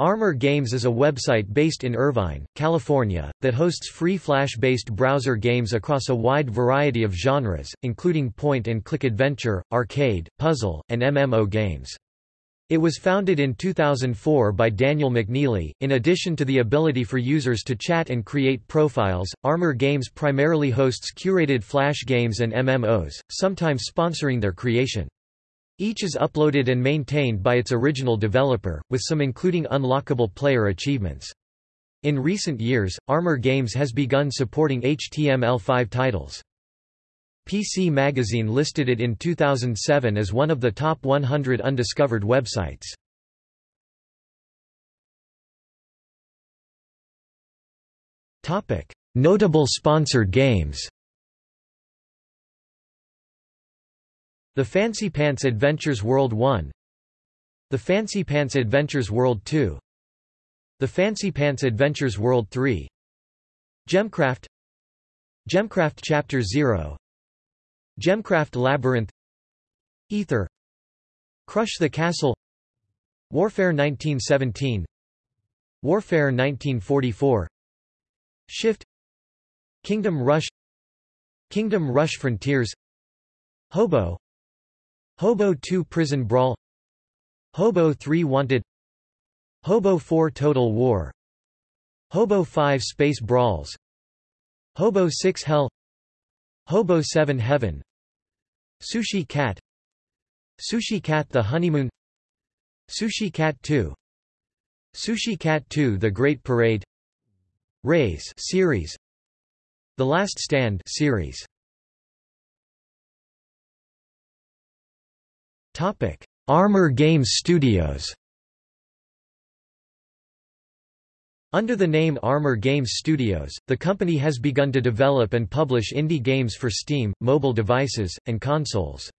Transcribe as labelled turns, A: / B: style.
A: Armor Games is a website based in Irvine, California, that hosts free Flash-based browser games across a wide variety of genres, including point-and-click adventure, arcade, puzzle, and MMO games. It was founded in 2004 by Daniel McNeely. In addition to the ability for users to chat and create profiles, Armor Games primarily hosts curated Flash games and MMOs, sometimes sponsoring their creation. Each is uploaded and maintained by its original developer, with some including unlockable player achievements. In recent years, Armor Games has begun supporting HTML5 titles. PC Magazine listed it in 2007 as one of the top 100 undiscovered websites. Notable sponsored games The Fancy Pants Adventures World 1 The Fancy Pants Adventures World 2 The Fancy Pants Adventures World 3 Gemcraft. Gemcraft Chapter 0 Gemcraft Labyrinth. Ether. Crush the Castle. Warfare 1917 Warfare 1944 Shift. Kingdom Rush. Kingdom Rush Frontiers. Hobo Hobo 2 Prison Brawl. Hobo 3 Wanted. Hobo 4 Total War. Hobo 5 Space Brawls. Hobo 6 Hell. Hobo 7 Heaven. Sushi Cat. Sushi Cat The Honeymoon. Sushi Cat 2 Sushi Cat 2 The Great Parade. Raze series. The Last Stand series Topic: Armor Games Studios. Under the name Armor Games Studios, the company has begun to develop and publish indie games for Steam, mobile devices, and consoles.